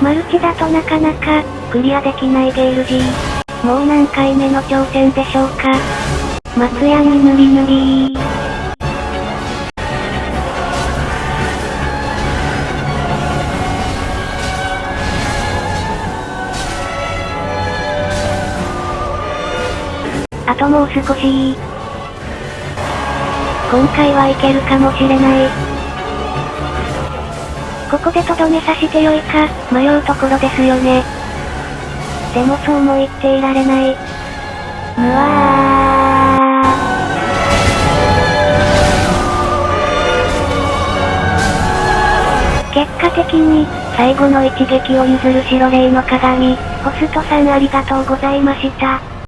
マルチだとなかなか、クリアできないゲール G。もう何回目の挑戦でしょうか。松屋にぬりぬりー。あともう少し今回はいけるかもしれない。ここでとどめさしてよいか、迷うところですよね。でもそうも言っていられない。むわー。結果的に、最後の一撃を譲る白霊の鏡、ホストさんありがとうございました。